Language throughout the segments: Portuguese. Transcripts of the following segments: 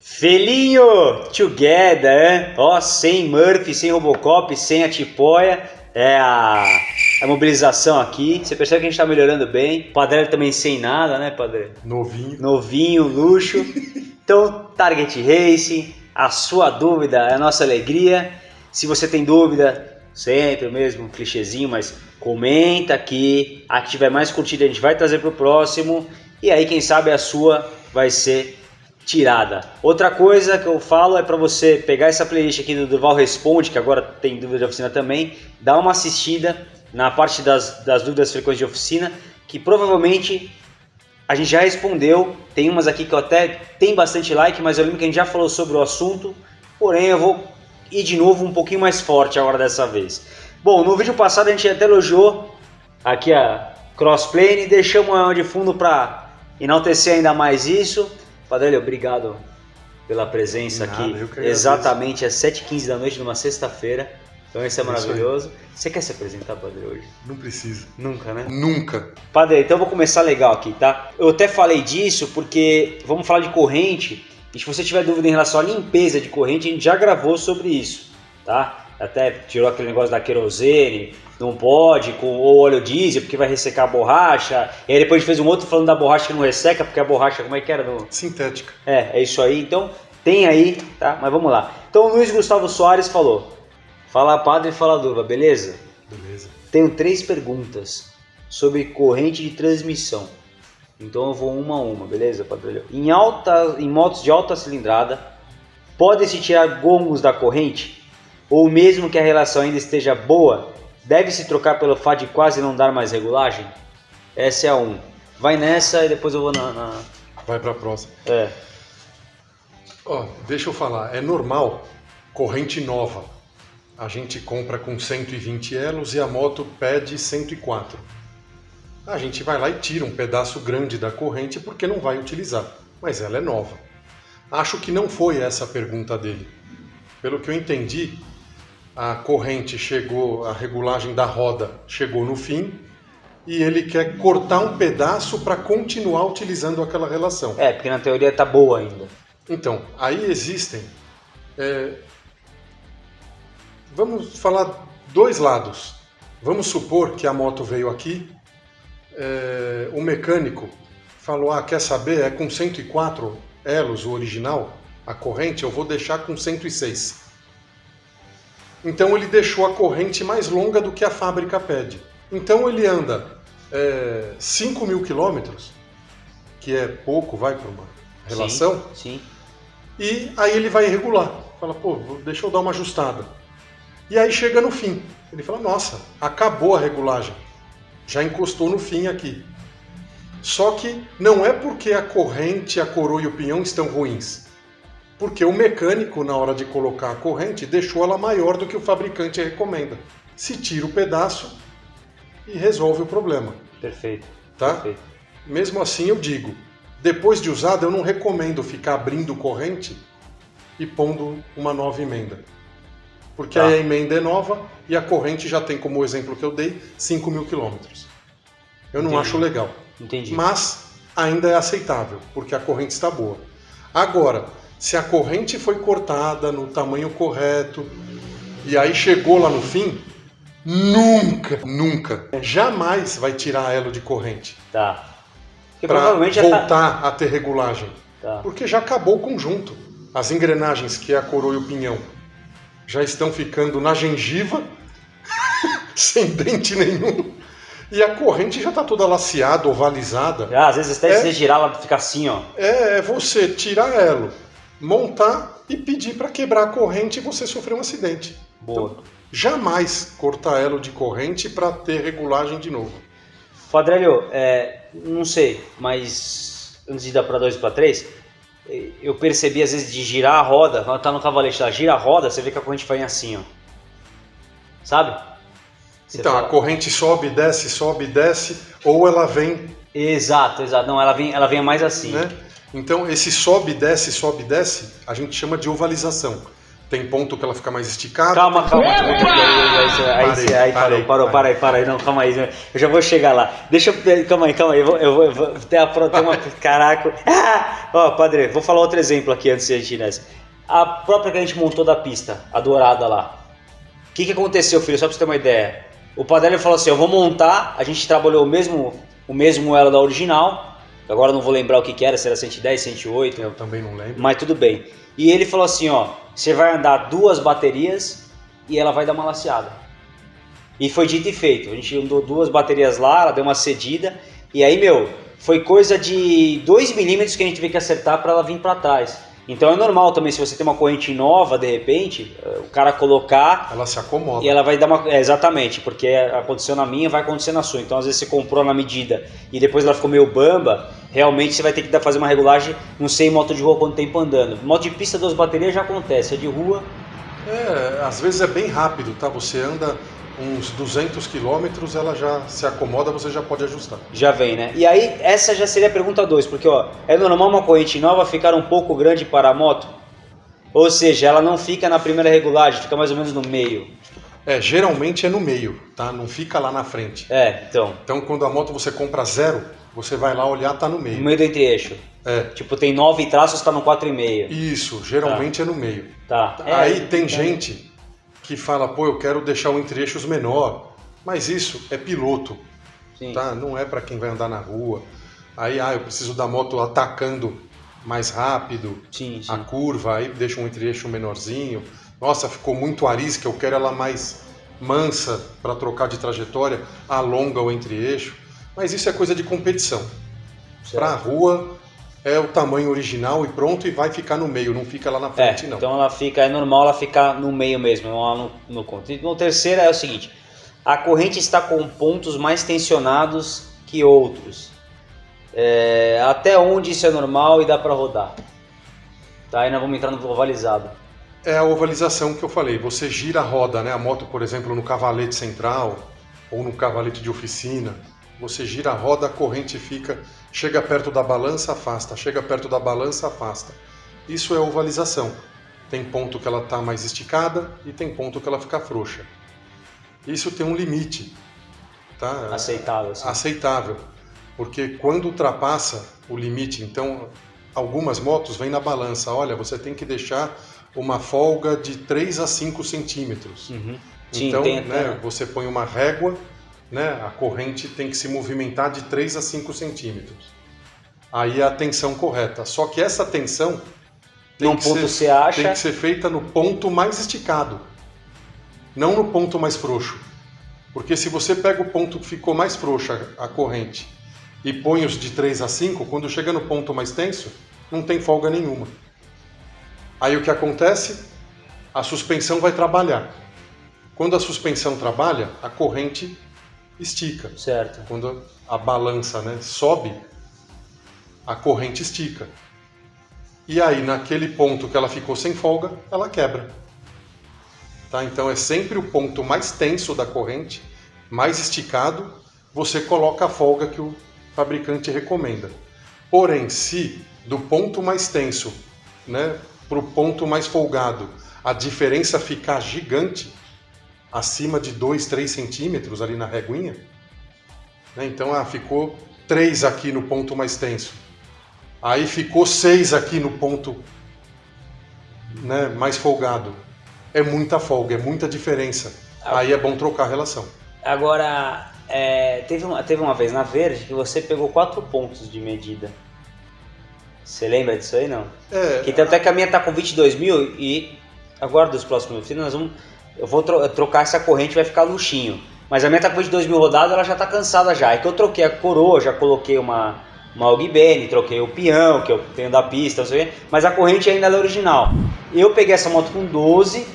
Felinho together, ó, sem Murphy, sem Robocop, sem a Tipoia, é a, a mobilização aqui. Você percebe que a gente tá melhorando bem. Padre também sem nada, né, Padre? Novinho. Novinho, luxo. Então, Target Racing, a sua dúvida é a nossa alegria. Se você tem dúvida, sempre o mesmo clichêzinho, mas comenta aqui. A que tiver mais curtida a gente vai trazer pro próximo. E aí, quem sabe a sua vai ser tirada. Outra coisa que eu falo é para você pegar essa playlist aqui do Durval Responde, que agora tem dúvida de oficina também, dar uma assistida na parte das, das dúvidas frequentes de oficina, que provavelmente a gente já respondeu. Tem umas aqui que eu até tem bastante like, mas eu lembro que a gente já falou sobre o assunto. Porém, eu vou ir de novo um pouquinho mais forte agora dessa vez. Bom, no vídeo passado a gente até elogiou aqui a crossplane, deixamos ela de fundo para enaltecer ainda mais isso. Padre, obrigado pela presença Nada, aqui. Exatamente às 7h15 da noite, numa sexta-feira. Então isso é É isso maravilhoso. Você quer se apresentar, Padre, hoje? Não precisa. Nunca, né? Nunca. Padre, então eu vou começar legal aqui, tá? Eu até falei disso porque vamos falar de corrente. E se você tiver dúvida em relação à limpeza de corrente, a gente já gravou sobre isso, tá? Até tirou aquele negócio da querosene, não pode, com ou óleo diesel, porque vai ressecar a borracha. E aí depois a gente fez um outro falando da borracha que não resseca, porque a borracha, como é que era? No... Sintética. É, é isso aí. Então, tem aí, tá? Mas vamos lá. Então, o Luiz Gustavo Soares falou: Fala padre e fala dúvida, beleza? Beleza. Tenho três perguntas sobre corrente de transmissão. Então eu vou uma a uma, beleza, padre? Em, alta, em motos de alta cilindrada, pode-se tirar gomos da corrente? Ou mesmo que a relação ainda esteja boa, deve-se trocar pelo fato de quase não dar mais regulagem? Essa é a um. Vai nessa e depois eu vou na. na- Vai pra próxima. É. Ó, deixa eu falar. É normal corrente nova. A gente compra com 120 elos e a moto pede 104. A gente vai lá e tira um pedaço grande da corrente porque não vai utilizar. Mas ela é nova. Acho que não foi essa a pergunta dele. Pelo que eu entendi, a corrente chegou, a regulagem da roda chegou no fim e ele quer cortar um pedaço para continuar utilizando aquela relação. É, porque na teoria tá boa ainda. Então, aí existem. é, vamos falar dois lados. Vamos supor que a moto veio aqui, é, o mecânico falou: Ah, quer saber? É com 104 elos o original, a corrente, eu vou deixar com 106. Então ele deixou a corrente mais longa do que a fábrica pede. Então ele anda é, 5 mil quilômetros, que é pouco, vai para uma relação. Sim. sim. E aí ele vai regular. Fala, pô, deixa eu dar uma ajustada. E aí chega no fim. Ele fala, nossa, acabou a regulagem. Já encostou no fim aqui. Só que não é porque a corrente, a coroa e o pinhão estão ruins. Porque o mecânico, na hora de colocar a corrente, deixou ela maior do que o fabricante recomenda. Se tira o pedaço e resolve o problema. Perfeito. Tá? Perfeito. Mesmo assim, eu digo, depois de usada, eu não recomendo ficar abrindo corrente e pondo uma nova emenda. Porque Tá. aí a emenda é nova e a corrente já tem, como o exemplo que eu dei, 5 mil quilômetros. Eu não Entendi. acho legal. Entendi. Mas ainda é aceitável, porque a corrente está boa. Agora, se a corrente foi cortada no tamanho correto e aí chegou lá no fim, nunca, nunca, jamais vai tirar elo de corrente Tá. Para tá. voltar a ter regulagem. tá. Porque já acabou o conjunto. As engrenagens, que é a coroa e o pinhão, já estão ficando na gengiva, sem dente nenhum. E a corrente já está toda laceada, ovalizada. Ah, às vezes até É. se você girar ela fica assim, ó. É você tirar elo, montar e pedir para quebrar a corrente e você sofrer um acidente. Boa. Jamais cortar elo de corrente para ter regulagem de novo. Padrelho, é, não sei, mas antes de dar para 2 e para 3, eu percebi às vezes de girar a roda, quando tá no cavalete lá, gira a roda, você vê que a corrente vai assim, ó. Sabe? Você então, fala- a corrente sobe, desce, sobe, desce, ou ela vem Exato, exato. Não, ela vem, ela vem mais assim. né? Então, esse sobe, desce, sobe, desce, a gente chama de ovalização. tem ponto que ela fica mais esticada. Calma, calma. Aí, aí, aí, parou, parou, para aí, para aí, não, calma aí. Eu já vou chegar lá. Deixa eu. Calma aí, calma aí. Eu vou. Eu vou, eu vou tem uma. Caraca. Ah! Ó, padre, vou falar outro exemplo aqui antes de a gente ir nessa. A própria que a gente montou da pista, a dourada lá. O que, que aconteceu, filho? Só pra você ter uma ideia. O Padelli falou assim: eu vou montar. A gente trabalhou o mesmo, o mesmo ela da original. Agora eu não vou lembrar o que, que era, se era 110, 108. Eu também não lembro. Mas tudo bem. E ele falou assim, ó, você vai andar duas baterias e ela vai dar uma laceada. E foi dito e feito. A gente andou duas baterias lá, ela deu uma cedida. E aí, meu, foi coisa de 2 milímetros que a gente teve que acertar para ela vir para trás. Então é normal também, se você tem uma corrente nova, de repente, eh, o cara colocar Ela se acomoda. e ela vai dar uma. é, exatamente, porque aconteceu na minha, vai acontecer na sua. Então, às vezes, você comprou na medida e depois ela ficou meio bamba, realmente você vai ter que fazer uma regulagem, não sei em moto de rua quanto tempo andando. Moto de pista, duas baterias já acontece, é de rua. É, às vezes é bem rápido, tá? Você anda uns 200 quilômetros, ela já se acomoda, você já pode ajustar. Já vem, né? E aí, essa já seria a pergunta 2, porque ó, é normal uma corrente nova ficar um pouco grande para a moto? Ou seja, ela não fica na primeira regulagem, fica mais ou menos no meio. É, geralmente é no meio, tá? Não fica lá na frente. É, então, Então, quando a moto você compra zero, você vai lá olhar, tá no no meio. meio do entre-eixo. É, Tipo, tem nove traços, tá no 4,5. isso, geralmente é no meio. Tá. É, Aí tem então- gente que fala, pô, eu quero deixar o entre-eixos menor. Mas isso é piloto, Sim. tá? Não é para quem vai andar na rua. Aí, ah, eu preciso da moto atacando mais rápido, Sim, sim. a curva, aí deixa um entre-eixo menorzinho. Nossa, ficou muito arisca, eu quero ela mais mansa para trocar de trajetória, alonga o entre-eixo. Mas isso é coisa de competição. Para a rua é o tamanho original e pronto e vai ficar no meio, não fica lá na É, frente não. então ela fica, é normal ela ficar no meio mesmo, não lá no, no conto. E no terceiro é o seguinte, a corrente está com pontos mais tensionados que outros. É, até onde isso é normal e dá para rodar? Tá, aí nós vamos entrar no ovalizado. É a ovalização que eu falei. Você gira a roda, né? A moto, por exemplo, no cavalete central ou no cavalete de oficina. Você gira a roda, a corrente fica, chega perto da balança, afasta, chega perto da balança, afasta. Isso é ovalização. Tem ponto que ela está mais esticada e tem ponto que ela fica frouxa. Isso tem um limite, tá? Aceitável. Assim. aceitável, porque quando ultrapassa o limite, então algumas motos vêm na balança, olha, você tem que deixar uma folga de 3 a 5 centímetros. Uhum. Sim, então, né, até- você põe uma régua, né, a corrente tem que se movimentar de 3 a 5 centímetros. Aí é a tensão correta. Só que essa tensão tem, que, ser, tem que ser feita no ponto mais esticado, não no ponto mais frouxo. Porque se você pega o ponto que ficou mais frouxa a corrente e põe os de 3 a 5, quando chega no ponto mais tenso, não tem folga nenhuma. Aí o que acontece? A suspensão vai trabalhar. Quando a suspensão trabalha, a corrente estica. Certo. Quando a balança né, sobe, a corrente estica. E aí, naquele ponto que ela ficou sem folga, ela quebra. Tá? Então é sempre o ponto mais tenso da corrente, mais esticado, você coloca a folga que o fabricante recomenda. Porém, se do ponto mais tenso né, para o ponto mais folgado a diferença ficar gigante, acima de 2, 3 centímetros ali na reguinha, né, então ah, ficou 3 aqui no ponto mais tenso, aí ficou 6 aqui no ponto né, mais folgado. É muita folga, é muita diferença. Aí é bom trocar a relação. Agora, é, teve, uma, teve uma vez na Verde que você pegou quatro pontos de medida. Você lembra disso aí, não? É, Que tanto é que a minha tá com 22 mil e agora dos próximos filhos nós vamos. Eu vou tro- trocar essa corrente vai ficar luxinho. Mas a minha tá com 22 mil rodadas, ela já tá cansada já. É que eu troquei a coroa, já coloquei uma, uma Ogibene, troquei o peão, que eu tenho da pista, não sei o mas a corrente ainda é original. Eu peguei essa moto com 12,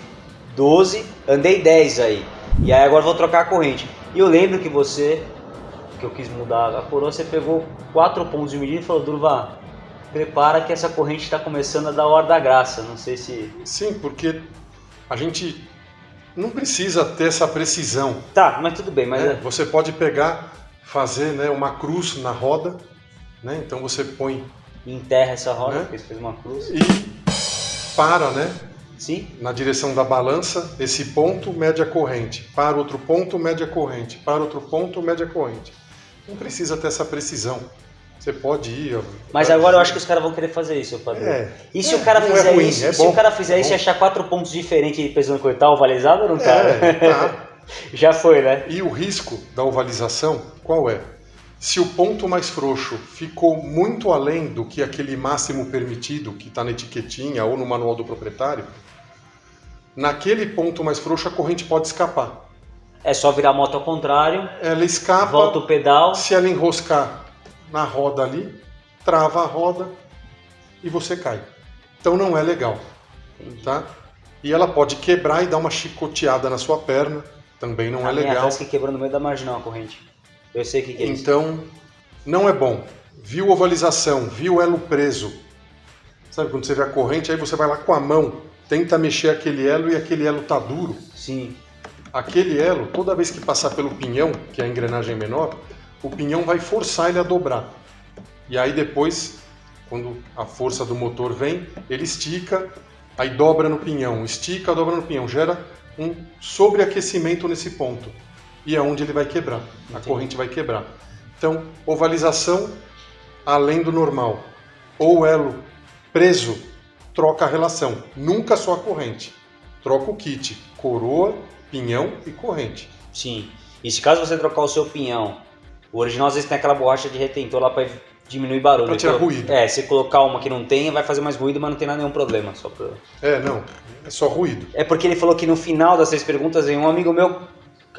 12, andei 10 aí. E aí agora vou trocar a corrente. E eu lembro que você, que eu quis mudar a coroa, você pegou quatro pontos de medida e falou, Durva, prepara que essa corrente está começando a dar hora da graça. Não sei se. sim, porque a gente não precisa ter essa precisão. Tá, mas tudo bem, mas né? é- Você pode pegar, fazer né, uma cruz na roda, né? então você põe enterra essa roda, Né? porque você fez uma cruz. e para, né? Sim. Na direção da balança, esse ponto mede a corrente. Para outro ponto, mede a corrente. Para outro ponto, mede a corrente. Não precisa ter essa precisão. Você pode ir. Mas agora eu acho que os caras vão querer fazer isso, padre. É. E se É, o cara é fizer ruim, isso, é se o cara fizer é isso e achar quatro pontos diferentes que ele tá ovalizado, não tá? É, tá. Já foi, né? E o risco da ovalização, qual é? Se o ponto mais frouxo ficou muito além do que aquele máximo permitido que está na etiquetinha ou no manual do proprietário, naquele ponto mais frouxo a corrente pode escapar. É só virar a moto ao contrário, Ela escapa, volta o pedal. se ela enroscar na roda ali, trava a roda e você cai. Então não é legal, tá? E ela pode quebrar e dar uma chicoteada na sua perna, também não a é legal. Husky quebrou no meio da marginal a corrente. Eu sei o que, que é isso. Então, não é bom. Viu ovalização, viu elo preso. Sabe quando você vê a corrente, aí você vai lá com a mão, tenta mexer aquele elo e aquele elo tá duro. Sim. Aquele elo, toda vez que passar pelo pinhão, que é a engrenagem menor, o pinhão vai forçar ele a dobrar. E aí depois, quando a força do motor vem, ele estica, aí dobra no pinhão, estica, dobra no pinhão, gera um sobreaquecimento nesse ponto. E é onde ele vai quebrar, a Entendi. corrente vai quebrar. Então, ovalização além do normal. Ou elo preso, troca a relação. Nunca só a corrente. Troca o kit, coroa, pinhão e corrente. Sim. E se caso você trocar o seu pinhão, o original às vezes tem aquela borracha de retentor lá para diminuir barulho. Pra tirar Colo- ruído. É, se colocar uma que não tem, vai fazer mais ruído, mas não tem nenhum problema. Só pra... É, não, é só ruído. É porque ele falou que no final das seis perguntas, um amigo meu,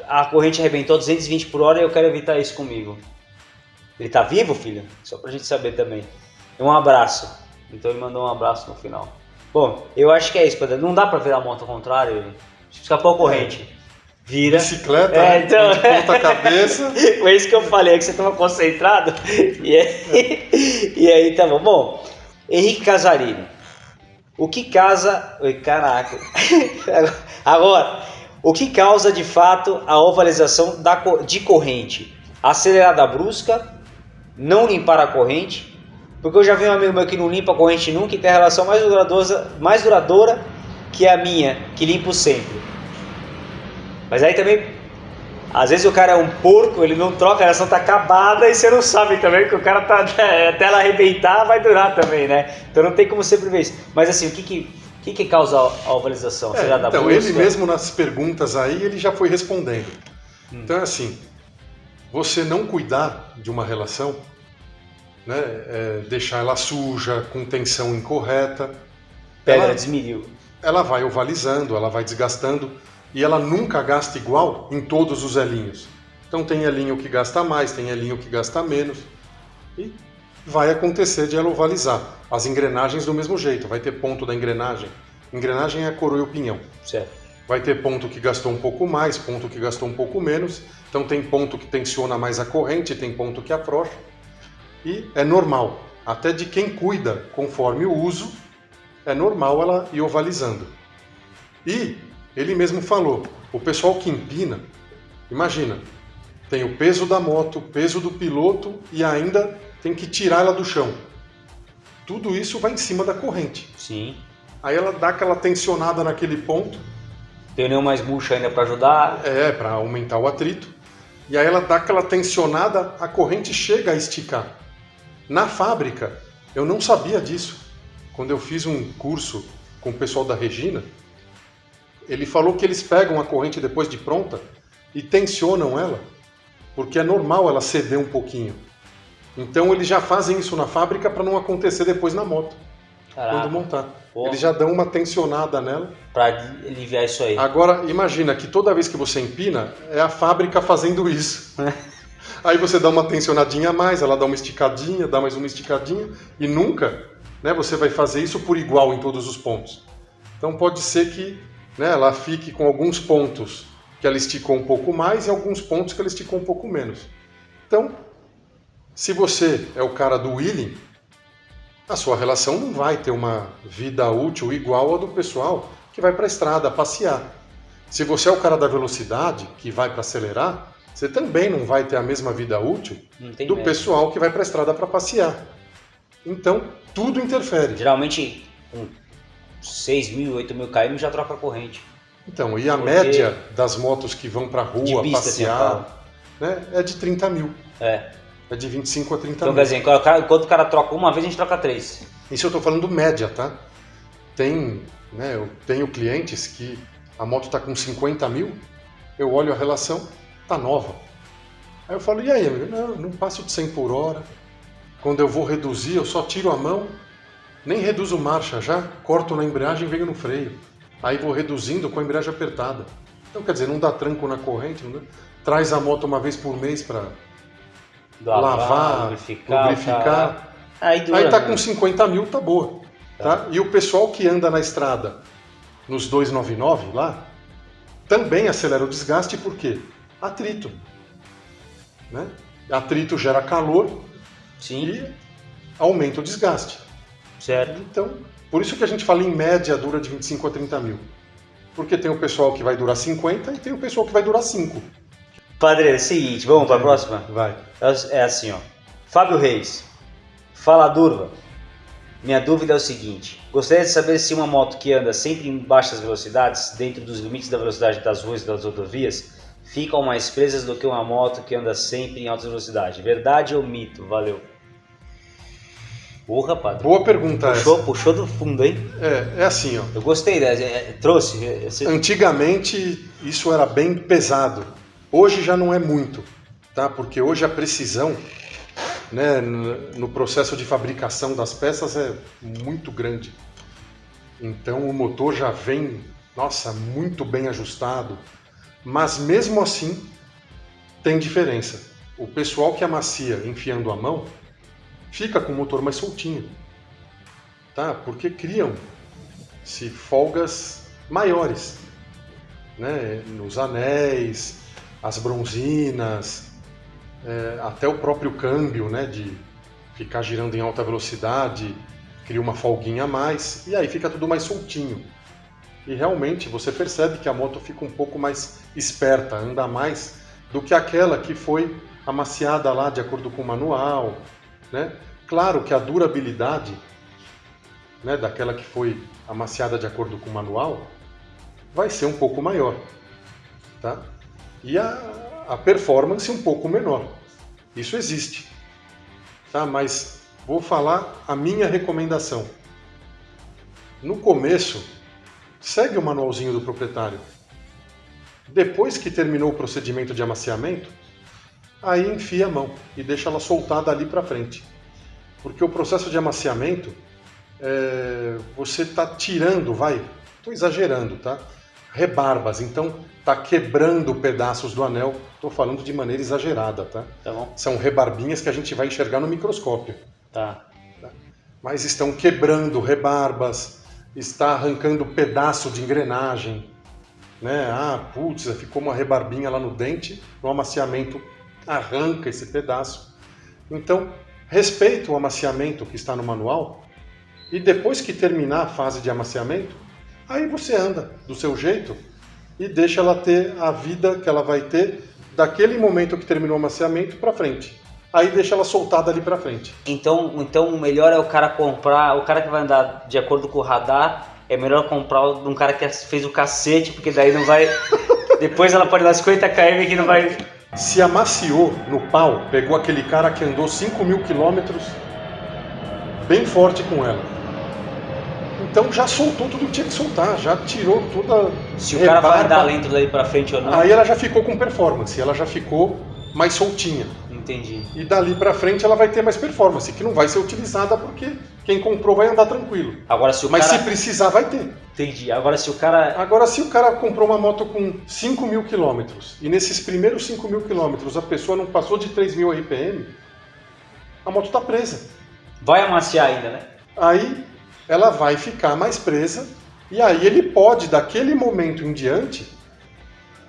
a corrente arrebentou 220 por hora e eu quero evitar isso comigo. Ele tá vivo, filho? Só pra gente saber também. Um abraço. Então ele mandou um abraço no final. Bom, eu acho que é isso, Pedro. Não dá pra virar a moto ao contrário. Escapou a corrente. Vira. Bicicleta, É, né? então- de ponta cabeça. Foi isso que eu falei, que você tava concentrado. E aí, e aí tá bom. Bom, Henrique Casarini. O que casa. Oi, caraca. Agora, o que causa de fato a ovalização da, de corrente? Acelerada brusca, não limpar a corrente. Porque eu já vi um amigo meu que não limpa a corrente nunca e tem a relação mais duradoura, mais duradoura que a minha, que limpo sempre. Mas aí também às vezes o cara é um porco, ele não troca, a relação tá acabada e você não sabe também que o cara tá até ela arrebentar vai durar também, né? Então não tem como você prever isso. Mas assim, o que que, o que, que causa a ovalização? É, Será da então, ele mesmo nas perguntas aí, ele já foi respondendo. Hum. Então é assim, você não cuidar de uma relação, né, é, deixar ela suja, com tensão incorreta, Pedra ela, desmiriu. ela vai ovalizando, ela vai desgastando, e ela nunca gasta igual em todos os elinhos. Então tem elinho que gasta mais, tem elinho que gasta menos, e vai acontecer de ela ovalizar. As engrenagens do mesmo jeito, vai ter ponto da engrenagem. Engrenagem é a coroa e o pinhão. Certo. Vai ter ponto que gastou um pouco mais, ponto que gastou um pouco menos. Então tem ponto que tensiona mais a corrente, tem ponto que afrouxa. E é normal, até de quem cuida conforme o uso, é normal ela ir ovalizando. E ele mesmo falou, o pessoal que empina, imagina, tem o peso da moto, o peso do piloto e ainda tem que tirar ela do chão. Tudo isso vai em cima da corrente. Sim. Aí ela dá aquela tensionada naquele ponto, Pneu mais murcho ainda para ajudar. É, para aumentar o atrito. E aí ela dá aquela tensionada, a corrente chega a esticar. Na fábrica, eu não sabia disso. Quando eu fiz um curso com o pessoal da Regina, ele falou que eles pegam a corrente depois de pronta e tensionam ela, porque é normal ela ceder um pouquinho. Então eles já fazem isso na fábrica para não acontecer depois na moto, Caraca. quando montar. Pô. Eles já dão uma tensionada nela Pra aliviar isso aí. Agora, imagina que toda vez que você empina, é a fábrica fazendo isso. Aí você dá uma tensionadinha a mais, ela dá uma esticadinha, dá mais uma esticadinha, e nunca né, você vai fazer isso por igual em todos os pontos. Então pode ser que né, ela fique com alguns pontos que ela esticou um pouco mais e alguns pontos que ela esticou um pouco menos. Então, se você é o cara do wheeling, a sua relação não vai ter uma vida útil igual a do pessoal que vai para a estrada passear. Se você é o cara da velocidade, que vai para acelerar, você também não vai ter a mesma vida útil do pessoal que vai para a estrada para passear. Então, tudo interfere. Geralmente, com 6 mil, 8 mil km já troca a corrente. Então, e a Porque- média das motos que vão para rua pista, assim, passear né, é de 30 mil. É. É de 25 a 30 Então, mil. quer dizer, enquanto o cara- enquanto o cara troca uma vez, a gente troca três. Isso eu estou falando média, tá? Tem, né, eu tenho clientes que a moto está com 50 mil, eu olho a relação, tá nova. Aí eu falo, e aí, amigo? Não, não passo de 100 por hora. Quando eu vou reduzir, eu só tiro a mão, nem reduzo marcha, já corto na embreagem e venho no freio. Aí vou reduzindo com a embreagem apertada. Então, quer dizer, não dá tranco na corrente, não dá- traz a moto uma vez por mês para lavar, lubrificar. lubrificar. caralho. Aí dura. Aí tá né? com 50 mil, tá boa. Tá? E o pessoal que anda na estrada nos 299 lá, também acelera o desgaste, por quê? Atrito. Né? Atrito gera calor Sim, e aumenta o desgaste. Certo. Então, por isso que a gente fala em média dura de 25 a 30 mil. Porque tem o pessoal que vai durar 50 e tem o pessoal que vai durar 5. Padre, é o seguinte, vamos pra próxima? Vai. É assim, ó. Fábio Reis. Fala, Durva. Minha dúvida é o seguinte: gostaria de saber se uma moto que anda sempre em baixas velocidades, dentro dos limites da velocidade das ruas e das rodovias, ficam mais presas do que uma moto que anda sempre em alta velocidade. Verdade ou mito? Valeu. Porra, padre. Boa pergunta Puxou, essa. puxou do fundo, hein? É, é assim, ó. Eu gostei, né? É, trouxe. é, você- Antigamente isso era bem pesado. Hoje já não é muito, tá? Porque hoje a precisão, né, no processo de fabricação das peças é muito grande. Então o motor já vem, nossa, muito bem ajustado. Mas mesmo assim tem diferença. O pessoal que amacia enfiando a mão fica com o motor mais soltinho, tá? Porque criam se folgas maiores, né? Nos anéis, as bronzinas, é, até o próprio câmbio, né? De ficar girando em alta velocidade, cria uma folguinha a mais e aí fica tudo mais soltinho. E realmente você percebe que a moto fica um pouco mais esperta, anda mais do que aquela que foi amaciada lá de acordo com o manual, né? Claro que a durabilidade né, daquela que foi amaciada de acordo com o manual, vai ser um pouco maior. Tá? E a, a performance um pouco menor. Isso existe. Tá? Mas vou falar a minha recomendação. No começo, segue o manualzinho do proprietário. Depois que terminou o procedimento de amaciamento, aí enfia a mão e deixa ela soltada ali para frente. Porque o processo de amaciamento é, você está tirando, vai, estou exagerando, tá? Rebarbas, então está quebrando pedaços do anel. Estou falando de maneira exagerada, tá? Tá? São rebarbinhas que a gente vai enxergar no microscópio. Tá. Mas estão quebrando rebarbas, está arrancando pedaço de engrenagem, né? Ah, putz, ficou uma rebarbinha lá no dente, no amaciamento arranca esse pedaço. Então, respeita o amaciamento que está no manual e depois que terminar a fase de amaciamento, aí você anda do seu jeito e deixa ela ter a vida que ela vai ter daquele momento que terminou o amaciamento para frente. Aí deixa ela soltada ali para frente. Então, então o melhor é o cara comprar, o cara que vai andar de acordo com o radar, é melhor comprar um cara que fez o cacete, porque daí não vai. Depois ela pode dar 50 km que não vai. Se amaciou no pau, pegou aquele cara que andou 5 mil quilômetros bem forte com ela. Então já soltou tudo que tinha que soltar, já tirou toda. Se o cara vai rebarba. andar lento daí pra frente ou não. Aí ela já ficou com performance, ela já ficou mais soltinha. Entendi. E dali pra frente ela vai ter mais performance, que não vai ser utilizada porque quem comprou vai andar tranquilo. Agora se o Mas cara. se precisar, vai ter. Entendi. Agora se o cara. Agora, se o cara comprou uma moto com 5 mil quilômetros e nesses primeiros 5 mil quilômetros a pessoa não passou de 3 mil RPM, a moto está presa. Vai amaciar ainda, né? Aí ela vai ficar mais presa e aí ele pode, daquele momento em diante,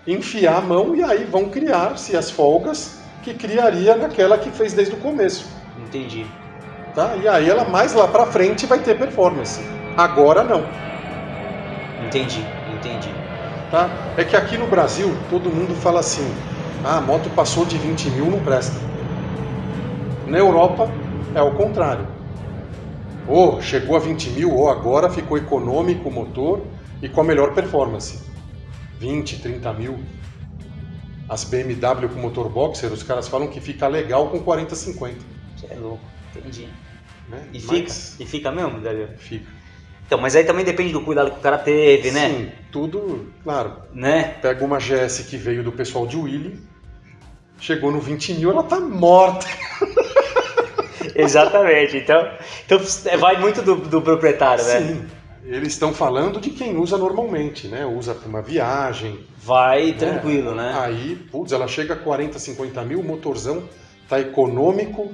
enfiar a mão e aí vão criar-se as folgas que criaria naquela que fez desde o começo. Entendi. Tá? E aí ela mais lá pra frente vai ter performance. Agora não. Entendi. Entendi. Tá? É que aqui no Brasil todo mundo fala assim: ah, a moto passou de 20 mil, não presta. Na Europa é o contrário. Ou chegou a 20 mil, ou agora ficou econômico o motor e com a melhor performance. 20, 30 mil. As BMW com motor boxer, os caras falam que fica legal com 40, 50. Você é louco, entendi. Né? E Mas fica? E fica mesmo, Dario? Fica. Então, mas aí também depende do cuidado que o cara teve, né? Sim, tudo, claro. Né? Pega uma GS que veio do pessoal de Willy, chegou no 20 mil, ela tá morta. Exatamente. Então, então vai muito do, do proprietário, né? Sim. Eles estão falando de quem usa normalmente, né? Usa para uma viagem. Vai tranquilo, né? Aí, putz, ela chega a 40, 50 mil, o motorzão tá econômico,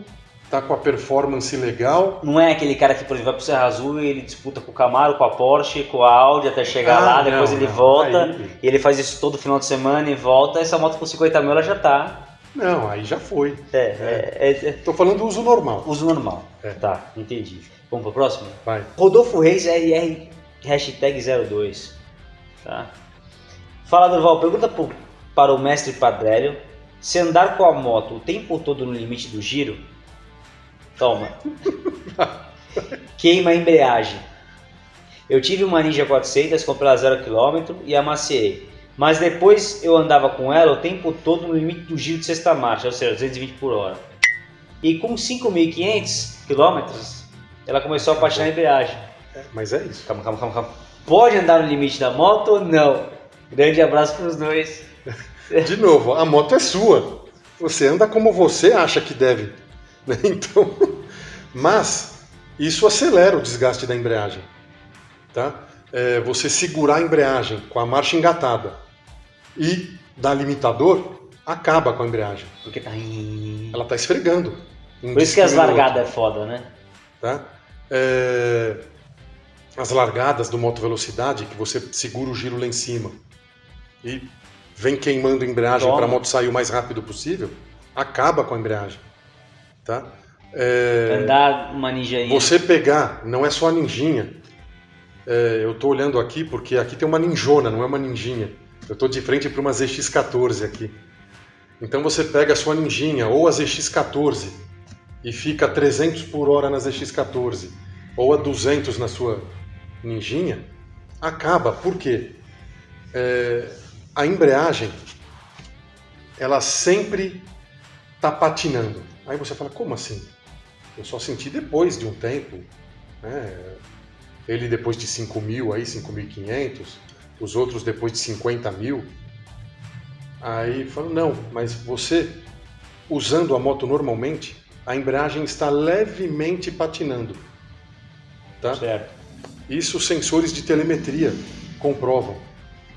tá com a performance legal. Não é aquele cara que, por exemplo, vai pro Serra Azul e ele disputa com o Camaro, com a Porsche, com a Audi até chegar Ah, lá, depois não, ele não. volta Aí- e ele faz isso todo final de semana e volta. Essa moto com 50 mil ela já tá. Não, aí já foi. É, é, é- é Tô falando do uso normal. uso normal. É. Tá, entendi. Vamos pro próximo? Vai. Rodolfo Reis RR hashtag 02. Tá? Fala Durval, pergunta pro- para o mestre Padrélio se andar com a moto o tempo todo no limite do giro. Toma. Queima a embreagem. Eu tive uma Ninja 400, comprei ela 0 km e amaciei. Mas depois eu andava com ela o tempo todo no limite do giro de sexta marcha, ou seja, 220 por hora. E com 5.500 km, ela começou a patinar a embreagem. É, mas é isso. Calma, calma, calma, calma. Pode andar no limite da moto ou não? Grande abraço para os dois. De novo, a moto é sua. Você anda como você acha que deve. né? Então, mas isso acelera o desgaste da embreagem. Tá? É, você segurar a embreagem com a marcha engatada e dar limitador, acaba com a embreagem. Porque tá. Ela está esfregando. Por isso que as largadas é foda, né? Tá? É, as largadas do moto velocidade, que você segura o giro lá em cima e vem queimando a embreagem para a moto sair o mais rápido possível, acaba com a embreagem. Tá? É, Andar uma ninjainha. você pegar, não é só a ninjinha. É, eu estou olhando aqui porque aqui tem uma ninjona, não é uma ninjinha. Eu estou de frente para uma ZX14 aqui. Então você pega a sua ninjinha ou a ZX14 e fica a 300 por hora na ZX14 ou a 200 na sua ninjinha, acaba. Por quê? É, a embreagem ela sempre está patinando. Aí você fala, como assim? Eu só senti depois de um tempo, né? Ele depois de 5 mil, aí 5.500, os outros depois de 50 mil. Aí falo, não, mas você usando a moto normalmente, a embreagem está levemente patinando. Tá? Certo. Isso os sensores de telemetria comprovam.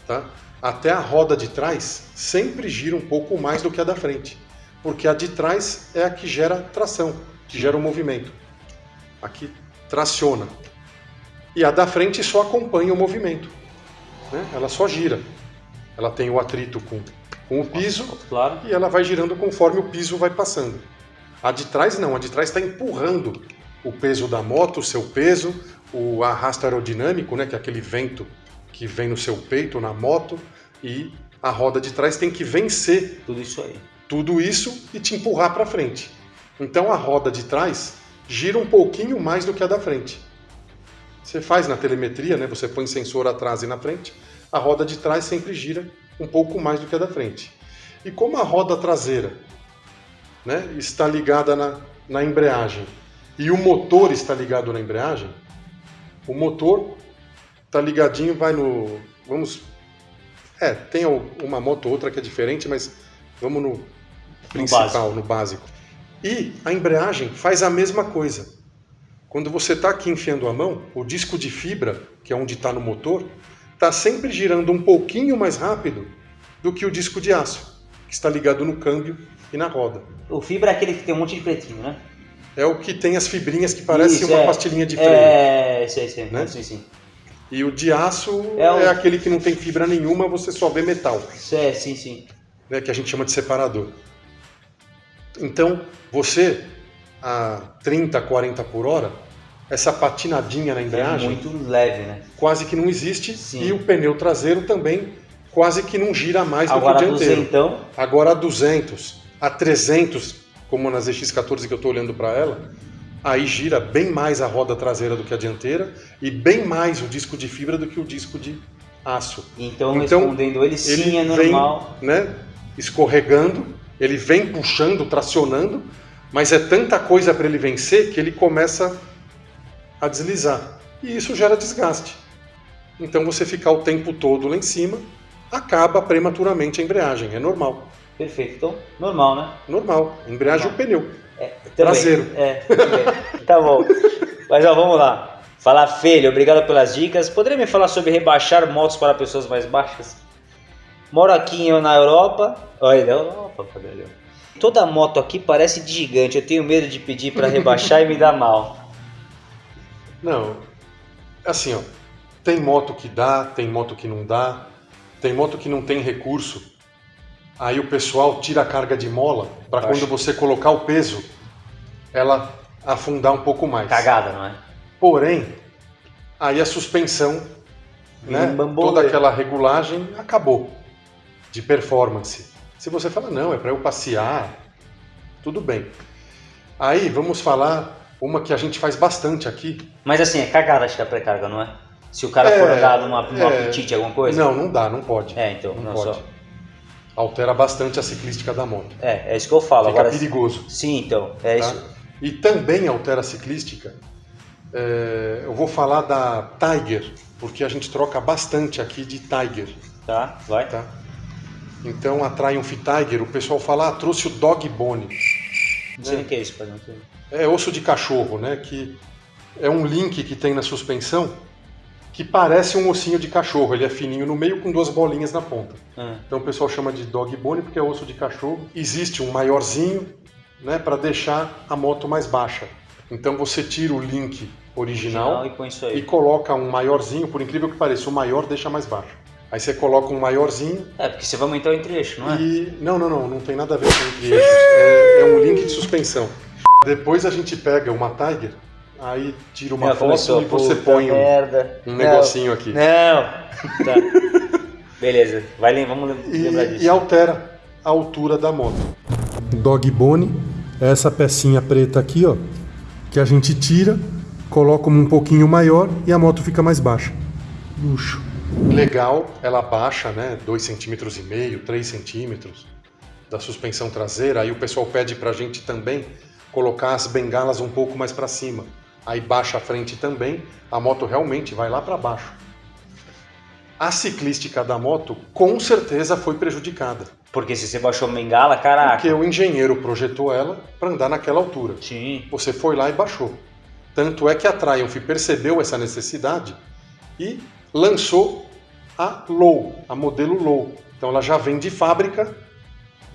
Tá? Até a roda de trás sempre gira um pouco mais do que a da frente, porque a de trás é a que gera tração, que gera o movimento. Aqui traciona. E a da frente só acompanha o movimento. né? Ela só gira. Ela tem o atrito com, com o piso Claro. e ela vai girando conforme o piso vai passando. A de trás não, a de trás está empurrando o peso da moto, o seu peso, o arrasto aerodinâmico, né, que é aquele vento que vem no seu peito, na moto, e a roda de trás tem que vencer Tudo isso aí. tudo isso e te empurrar para frente. Então a roda de trás gira um pouquinho mais do que a da frente. Você faz na telemetria, né? Você põe sensor atrás e na frente, a roda de trás sempre gira um pouco mais do que a da frente. E como a roda traseira né, está ligada na, na embreagem e o motor está ligado na embreagem, o motor está ligadinho, vai no. Vamos. É, tem uma moto ou outra que é diferente, mas vamos no principal, no básico. E a embreagem faz a mesma coisa. Quando você está aqui enfiando a mão, o disco de fibra, que é onde está no motor, está sempre girando um pouquinho mais rápido do que o disco de aço, que está ligado no câmbio e na roda. O fibra é aquele que tem um monte de pretinho, né? É o que tem as fibrinhas que parecem Isso, uma é. pastilhinha de freio. É, sei, sei. Né? Sim, sim. E o de aço É é, o- aquele que não tem fibra nenhuma, você só vê metal, É, sim, sim. né, que a gente chama de separador. Então, você a 30, 40 por hora, essa patinadinha na É embreagem muito leve, né? quase que não existe Sim. e o pneu traseiro também quase que não gira mais do Agora que o dianteiro. duzentão, Agora a 200, a 300, como na ZX14 que eu estou olhando para ela, Aí gira bem mais a roda traseira do que a dianteira e bem mais o disco de fibra do que o disco de aço. Então, então respondendo ele, sim, é normal. Vem, né, escorregando, ele vem puxando, tracionando, mas é tanta coisa para ele vencer que ele começa a deslizar. E isso gera desgaste. Então você ficar o tempo todo lá em cima, acaba prematuramente a embreagem, é normal. Perfeito. Então, normal, né? Normal. Embreagem normal. o pneu. É, Traseiro. É, tá bom. Mas ó, vamos lá. Falar Filho, obrigado pelas dicas. Poderia me falar sobre rebaixar motos para pessoas mais baixas? Moro aqui na Europa. Olha, na Europa. Toda moto aqui parece de gigante. Eu tenho medo de pedir para rebaixar e me dar mal. Não. Assim, ó. Tem moto que dá, tem moto que não dá. Tem moto que não tem recurso Aí o pessoal tira a carga de mola para quando você colocar o peso, ela afundar um pouco mais. Cagada, não é? Porém, aí a suspensão, né, toda aquela regulagem acabou de performance. Se você fala, não, é para eu passear, tudo bem. Aí vamos falar uma que a gente faz bastante aqui. Mas assim, é cagada acho que a pré-carga, não é? Se o cara é, for andar numa, numa é, petite, alguma coisa? Não, não dá, não pode. É, então, não, não pode. Só altera bastante a ciclística da moto. É, é isso que eu falo. Fica Agora, perigoso. Sim, então, é tá? isso. E também altera a ciclística. É, eu vou falar da Tiger, porque a gente troca bastante aqui de Tiger. Tá, vai. Tá? Então a Triumph Tiger, o pessoal fala, ah, trouxe o Dog Bone. Não sei né? o que é isso, por exemplo. É osso de cachorro, né? Que é um link que tem na suspensão que parece um ossinho de cachorro. Ele é fininho no meio com duas bolinhas na ponta. Hum. Então o pessoal chama de dog bone porque é osso de cachorro. Existe um maiorzinho, né, para deixar a moto mais baixa. Então você tira o link original, original e, e, coloca um maiorzinho, por incrível que pareça, o maior deixa mais baixo. Aí você coloca um maiorzinho. É, porque você vai aumentar o entre-eixo, não é? E... Não, não, não, não tem nada a ver com entre-eixos. É, é um link de suspensão. Depois a gente pega uma Tiger Aí tira uma foto começou, e você põe um, um negocinho aqui. Não. Tá. Beleza, vai, vamos lembrar disso. E altera a altura da moto. Dog bone é essa pecinha preta aqui, ó, que a gente tira, coloca um pouquinho maior e a moto fica mais baixa. Luxo. Legal, ela baixa, né, 2,5 centímetros e meio, 3 centímetros da suspensão traseira. Aí o pessoal pede pra gente também colocar as bengalas um pouco mais para cima aí baixa a frente também, a moto realmente vai lá para baixo. A ciclística da moto com certeza foi prejudicada. Porque se você baixou bengala, caraca. Porque o engenheiro projetou ela para andar naquela altura. Sim. Você foi lá e baixou. Tanto é que a Triumph percebeu essa necessidade e lançou a Low, a modelo Low. Então ela já vem de fábrica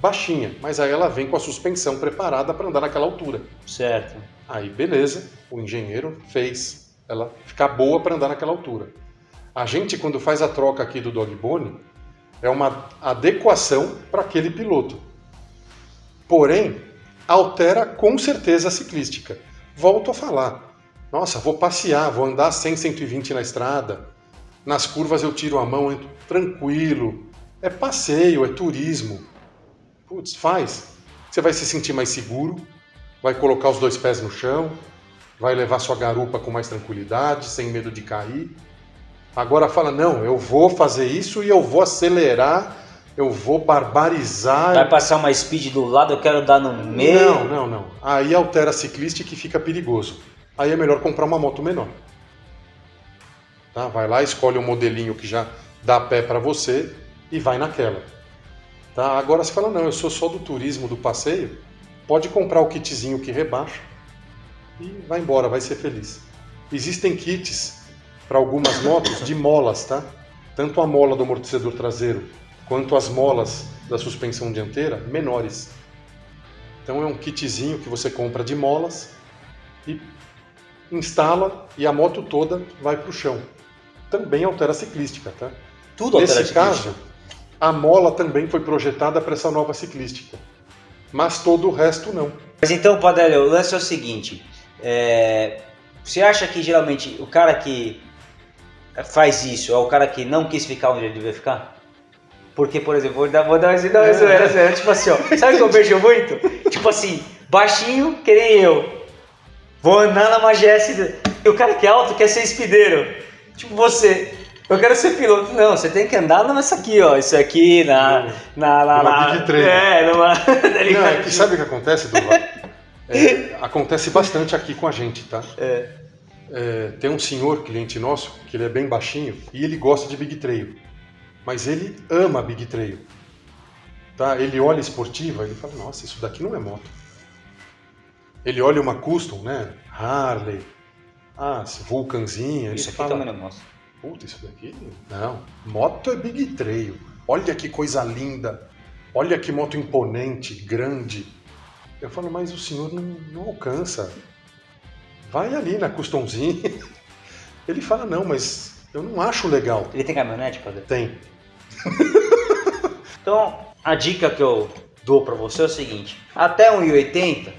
baixinha, mas aí ela vem com a suspensão preparada para andar naquela altura. Certo. Aí, beleza, o engenheiro fez ela ficar boa para andar naquela altura. A gente, quando faz a troca aqui do dog bone, é uma adequação para aquele piloto. Porém, altera com certeza a ciclística. Volto a falar. Nossa, vou passear, vou andar 100, 120 na estrada. Nas curvas eu tiro a mão, entro tranquilo. É passeio, é turismo. Putz, faz. Você vai se sentir mais seguro, vai colocar os dois pés no chão, vai levar sua garupa com mais tranquilidade, sem medo de cair. Agora fala: não, eu vou fazer isso e eu vou acelerar, eu vou barbarizar. Vai passar uma speed do lado, eu quero dar no meio. Não, não, não. Aí altera a ciclista que fica perigoso. Aí é melhor comprar uma moto menor. Tá? Vai lá, escolhe um modelinho que já dá pé para você e vai naquela. Tá? Agora você fala: não, eu sou só do turismo, do passeio pode comprar o kitzinho que rebaixa e vai embora, vai ser feliz. Existem kits para algumas motos de molas, tá? Tanto a mola do amortecedor traseiro quanto as molas da suspensão dianteira menores. Então é um kitzinho que você compra de molas e instala e a moto toda vai para o chão. Também altera a ciclística, tá? Tudo altera Nesse caso, a mola também foi projetada para essa nova ciclística mas todo o resto não. Mas então, Padelli, o lance é o seguinte: é, você acha que geralmente o cara que faz isso é o cara que não quis ficar onde ele devia ficar? Porque, por exemplo, vou dar, vou dar uma zoeira, zoeira, tipo assim, ó, sabe o que eu vejo muito? Tipo assim, baixinho, que nem eu. Vou andar na Majestic. E o cara que é alto quer ser espideiro. Tipo você. Eu quero ser piloto. Não, você tem que andar nessa aqui, ó. Isso aqui, na. Na. na, na Big Trail. É, numa. Não, é que sabe o que acontece, Duval? É, acontece bastante aqui com a gente, tá? É. É, tem um senhor, cliente nosso, que ele é bem baixinho e ele gosta de Big Trail. Mas ele ama Big Trail. Tá? Ele olha esportiva e ele fala, nossa, isso daqui não é moto. Ele olha uma custom, né? Harley, ah, Vulcanzinha. Isso aqui fala, também não mostra. Puta, isso daqui? Não. Moto é Big Trail. Olha que coisa linda. Olha que moto imponente, grande. Eu falo, mas o senhor não, não alcança. Vai ali na customzinha. Ele fala, não, mas eu não acho legal. Ele tem caminhonete, padre? Tem. Então, a dica que eu dou pra você é o seguinte: até 1,80,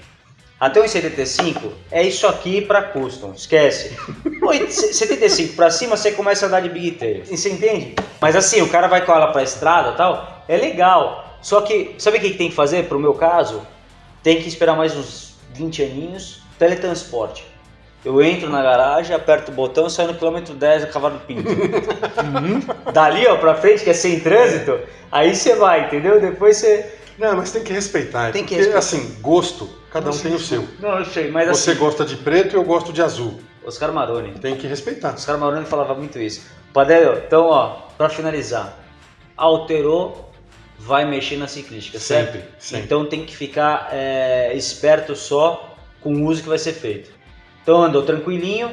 até 1,75 é isso aqui pra custom, esquece. 75 pra cima você começa a andar de Big Trail. E Você entende? Mas assim, o cara vai com ela pra estrada e tal, é legal. Só que, sabe o que que tem que fazer pro meu caso? Tem que esperar mais uns 20 aninhos, teletransporte. Eu entro na garagem, aperto o botão, saio no quilômetro 10 a cavalo pinto. Uhum. Dali, ó, pra frente, que é sem trânsito, aí você vai, entendeu? Depois você. Não, mas tem que respeitar. Tem que porque, respeitar. assim, gosto, cada um tem o seu. Não, eu sei, mas Você assim. gosta de preto e eu gosto de azul. Oscar Maroni. Tem que respeitar. Oscar Maroni falava muito isso. Padelho, então, ó, pra finalizar. Alterou, vai mexer na ciclística, certo? Sempre, sempre. Então tem que ficar é, esperto só com o uso que vai ser feito. Então andou tranquilinho,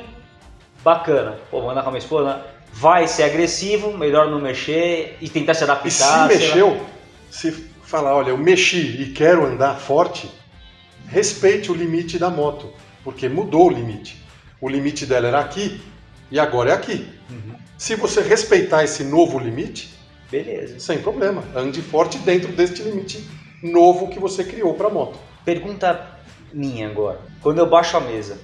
bacana. Pô, vou andar com a minha esposa, vai ser agressivo, melhor não mexer e tentar se E adaptar. se sei lá. mexeu, se falar, olha, eu mexi e quero andar forte, respeite o limite da moto, porque mudou o limite. O limite dela era aqui e agora é aqui. Uhum. Se você respeitar esse novo limite, Beleza. sem problema, ande forte dentro deste limite novo que você criou para a moto. Pergunta minha agora. Quando eu baixo a mesa,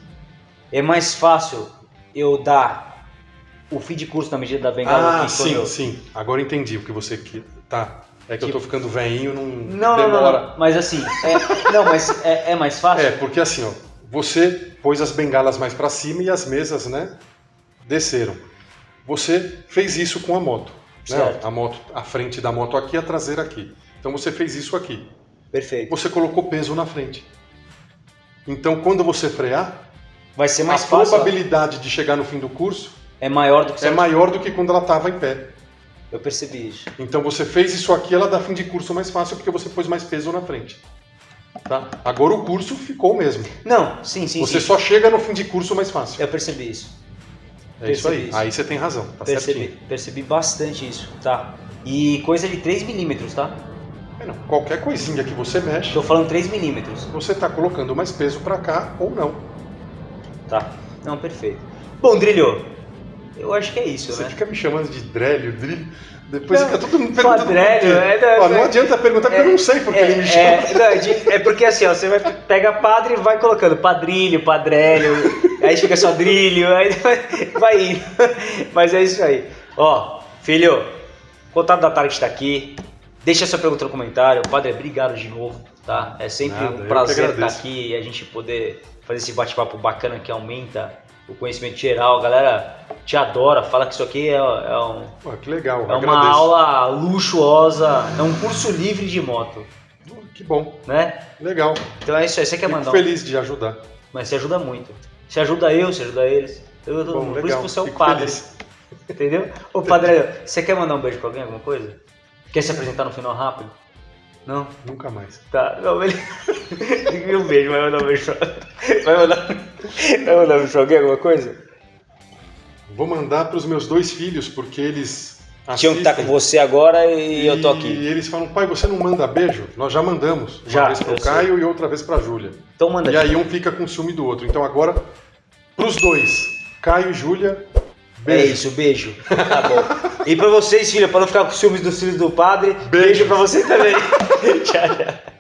é mais fácil eu dar o fim de curso na medida da bengala Ah, sim, eu... sim. Agora entendi o que você tá. É que eu tô ficando veinho, não, Não, não, não, demora. não, mas assim, é, não, mas é, é mais fácil? É, porque assim, ó, você pôs as bengalas mais para cima e as mesas, né, desceram. Você fez isso com a moto, né? Certo. A moto, a frente da moto aqui, a traseira aqui. Então você fez isso aqui. Perfeito. Você colocou peso na frente. Então quando você frear, Vai ser mais a fácil. probabilidade de chegar no fim do curso É maior do que é maior do que quando ela estava em pé. Eu percebi isso. Então você fez isso aqui, ela dá fim de curso mais fácil porque você pôs mais peso na frente. Tá? Agora o curso ficou o mesmo. Não, sim, sim, você sim. só chega no fim de curso mais fácil. Eu percebi isso. É isso percebi aí. isso. Aí você tem razão, tá percebi, certinho. percebi bastante isso, tá? E coisa de 3 milímetros, tá? É, não, Qualquer coisinha que você mexe, Tô falando 3 milímetros, você está colocando mais peso para cá ou não. tá? Não, perfeito. Bom, Drilho, eu acho que é isso, Você né? fica me chamando de drélio, drilho. Depois Não, fica todo mundo perguntando. quê. é, não, Ó, não é- adianta perguntar porque eu não sei porque é, ele me chama. É, não, é de- é porque assim, ó, você vai, pega padre e vai colocando padrilho, padrélio, aí fica só drilho, aí vai, vai indo. Mas é isso aí. Ó, filho, o contato da Target está aqui. Deixa sua pergunta no comentário. Padre, obrigado de novo, tá? É sempre Nada, um prazer estar aqui e a gente poder fazer esse bate-papo bacana que aumenta o conhecimento geral. A galera te adora, fala que isso aqui é, é um, Pô, que legal, é uma agradeço. aula luxuosa, é um curso livre de moto, Que bom, né? legal. Então é isso aí, você quer Fico mandar um... feliz de ajudar. Mas você ajuda muito. Você ajuda eu, você ajuda eles. Eu, Bom. Por isso legal. que você é o Fico padre. feliz. Entendeu? Ô padre, você quer mandar um beijo pra alguém, alguma coisa? Quer se apresentar no final rápido? Não? Nunca mais. Tá, não, ele. um beijo, vai mandar um beijo. Vai mandar. Beijo pra alguém, alguma coisa? Vou mandar para os meus dois filhos porque eles Tinham que estar com assistem. você agora e, eu tô aqui. E eles falam, pai, você não manda beijo? Nós já mandamos. Uma Já, vez pro eu sei. Caio e outra vez pra Júlia. Então manda E aí um fica com ciúme do outro. Então agora, pros dois, Caio e Júlia, É beijo. isso, beijo. Tá bom. E pra vocês, filha, pra não ficar com ciúmes dos filhos do padre, Beijo. beijo pra você também. tchau, tchau.